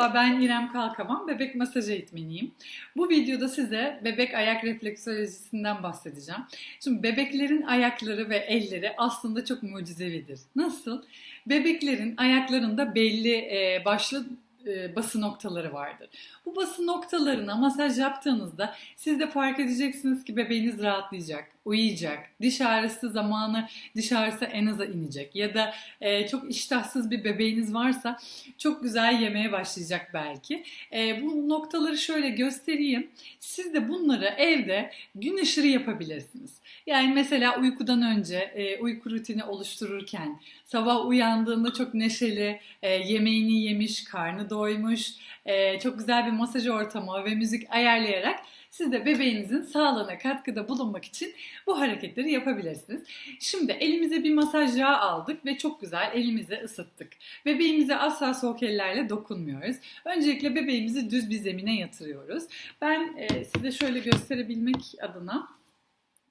Merhaba ben İrem Kalkaman, bebek masaj eğitmeniyim. Bu videoda size bebek ayak refleksolojisinden bahsedeceğim. Şimdi bebeklerin ayakları ve elleri aslında çok mucizevidir. Nasıl? Bebeklerin ayaklarında belli e, başlı e, bası noktaları vardır. Bu bası noktalarına masaj yaptığınızda siz de fark edeceksiniz ki bebeğiniz rahatlayacak, uyuyacak, diş ağrısı zamanı diş ağrısı en aza inecek ya da e, çok iştahsız bir bebeğiniz varsa çok güzel yemeye başlayacak belki. E, bu noktaları şöyle göstereyim. Siz de bunları evde gün ışırı yapabilirsiniz. Yani mesela uykudan önce e, uyku rutini oluştururken sabah uyandığında çok neşeli, e, yemeğini yemiş, karnı doymuş, e, çok güzel bir masaj ortamı ve müzik ayarlayarak siz de bebeğinizin sağlığına katkıda bulunmak için bu hareketleri yapabilirsiniz. Şimdi elimize bir masaj yağı aldık ve çok güzel elimizi ısıttık. Bebeğimize asla soğuk ellerle dokunmuyoruz. Öncelikle bebeğimizi düz bir zemine yatırıyoruz. Ben e, size şöyle gösterebilmek adına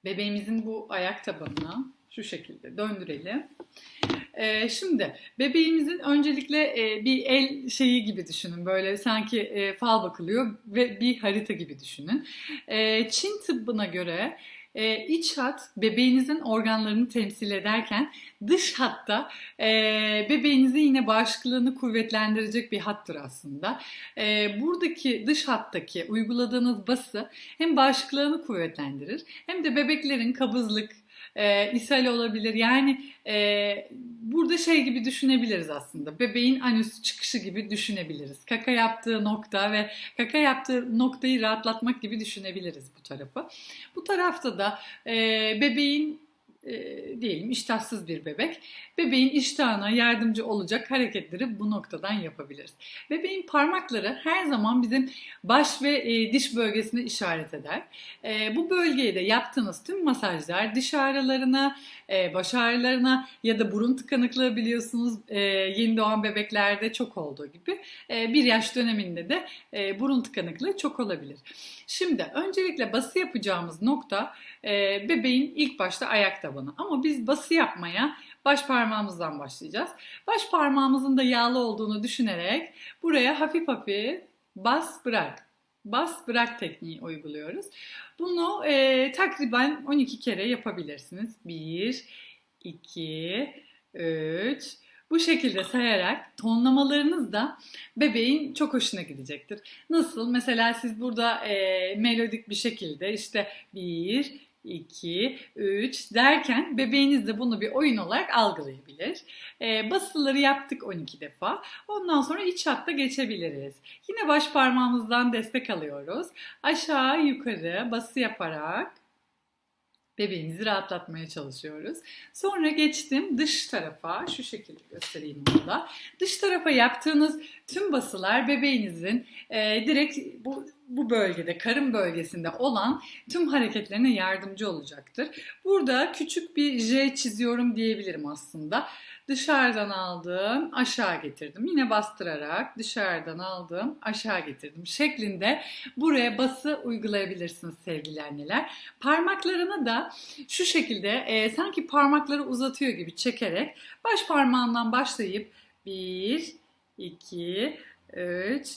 bebeğimizin bu ayak tabanına şu şekilde döndürelim. Ee, şimdi bebeğimizin öncelikle e, bir el şeyi gibi düşünün. Böyle sanki e, fal bakılıyor ve bir harita gibi düşünün. E, Çin tıbbına göre e, iç hat bebeğinizin organlarını temsil ederken dış hatta bebeğinizin yine bağışıklığını kuvvetlendirecek bir hattır aslında. Buradaki dış hattaki uyguladığınız bası hem bağışıklığını kuvvetlendirir hem de bebeklerin kabızlık, e, ishal olabilir. Yani e, burada şey gibi düşünebiliriz aslında. Bebeğin anüs çıkışı gibi düşünebiliriz. Kaka yaptığı nokta ve kaka yaptığı noktayı rahatlatmak gibi düşünebiliriz bu tarafı. Bu tarafta da e, bebeğin e, diyelim iştahsız bir bebek. Bebeğin iştahına yardımcı olacak hareketleri bu noktadan yapabiliriz. Bebeğin parmakları her zaman bizim baş ve e, diş bölgesine işaret eder. E, bu bölgeye de yaptığınız tüm masajlar diş ağrılarına, e, baş ağrılarına ya da burun tıkanıklığı biliyorsunuz e, yeni doğan bebeklerde çok olduğu gibi e, bir yaş döneminde de e, burun tıkanıklığı çok olabilir. Şimdi öncelikle bası yapacağımız nokta e, bebeğin ilk başta ayak tabanı. Ama biz bası yapmaya baş parmağımızdan başlayacağız. Baş parmağımızın da yağlı olduğunu düşünerek buraya hafif hafif bas bırak. Bas bırak tekniği uyguluyoruz. Bunu e, takriben 12 kere yapabilirsiniz. 1, 2, 3, bu şekilde sayarak tonlamalarınız da bebeğin çok hoşuna gidecektir. Nasıl? Mesela siz burada e, melodik bir şekilde işte 1, 2, 3 derken bebeğiniz de bunu bir oyun olarak algılayabilir. E, basıları yaptık 12 defa. Ondan sonra iç hatta geçebiliriz. Yine baş parmağımızdan destek alıyoruz. Aşağı yukarı bası yaparak bebeğimizi rahatlatmaya çalışıyoruz. Sonra geçtim dış tarafa. Şu şekilde göstereyim bunu da. Dış tarafa yaptığınız tüm basılar bebeğinizin e, direkt bu bu bölgede, karın bölgesinde olan tüm hareketlerine yardımcı olacaktır. Burada küçük bir J çiziyorum diyebilirim aslında. Dışarıdan aldım, aşağı getirdim. Yine bastırarak dışarıdan aldım, aşağı getirdim şeklinde buraya bası uygulayabilirsiniz sevgili anneler. Parmaklarını da şu şekilde e, sanki parmakları uzatıyor gibi çekerek baş parmağından başlayıp 1, 2, 3,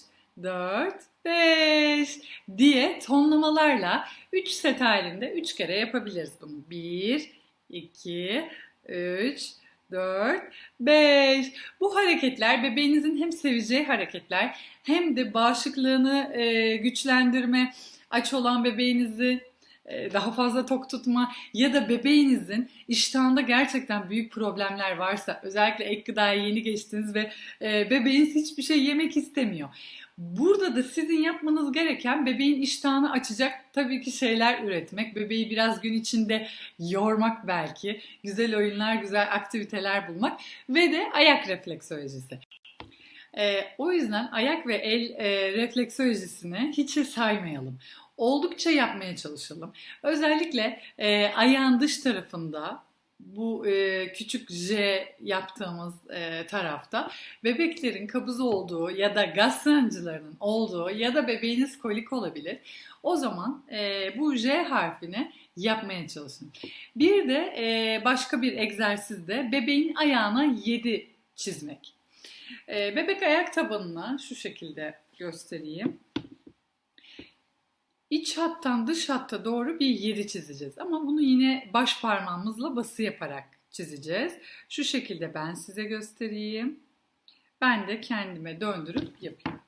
4, 5 diye tonlamalarla 3 set halinde 3 kere yapabiliriz bunu. 1, 2, 3, 4, 5. Bu hareketler bebeğinizin hem seveceği hareketler hem de bağışıklığını e, güçlendirme, aç olan bebeğinizi daha fazla tok tutma ya da bebeğinizin iştahında gerçekten büyük problemler varsa özellikle ek gıdaya yeni geçtiniz ve e, bebeğiniz hiçbir şey yemek istemiyor. Burada da sizin yapmanız gereken bebeğin iştahını açacak tabii ki şeyler üretmek. Bebeği biraz gün içinde yormak belki. Güzel oyunlar, güzel aktiviteler bulmak ve de ayak refleksolojisi. E, o yüzden ayak ve el e, refleksolojisini hiç saymayalım. Oldukça yapmaya çalışalım. Özellikle e, ayağın dış tarafında bu e, küçük J yaptığımız e, tarafta bebeklerin kabız olduğu ya da gaz sancılarının olduğu ya da bebeğiniz kolik olabilir. O zaman e, bu J harfini yapmaya çalışın. Bir de e, başka bir egzersizde bebeğin ayağına 7 çizmek. Ee, bebek ayak tabanına şu şekilde göstereyim. İç hattan dış hatta doğru bir yeri çizeceğiz. Ama bunu yine baş parmağımızla bası yaparak çizeceğiz. Şu şekilde ben size göstereyim. Ben de kendime döndürüp yapayım.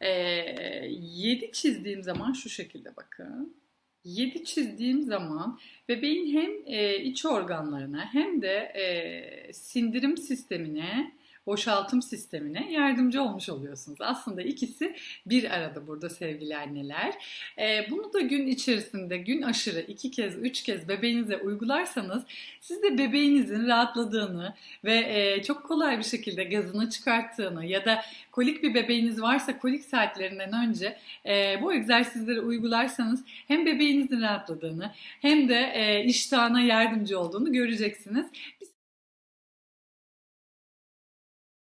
Ee, 7 çizdiğim zaman şu şekilde bakın. 7 çizdiğim zaman bebeğin hem e, iç organlarına hem de e, sindirim sistemine, boşaltım sistemine yardımcı olmuş oluyorsunuz. Aslında ikisi bir arada burada sevgili anneler. E, bunu da gün içerisinde gün aşırı iki kez, üç kez bebeğinize uygularsanız siz de bebeğinizin rahatladığını ve e, çok kolay bir şekilde gazını çıkarttığını ya da kolik bir bebeğiniz varsa kolik saatlerinden önce e, bu egzersizleri uygularsanız hem bebeğinizin rahatladığını hem de e, iştahına yardımcı olduğunu göreceksiniz.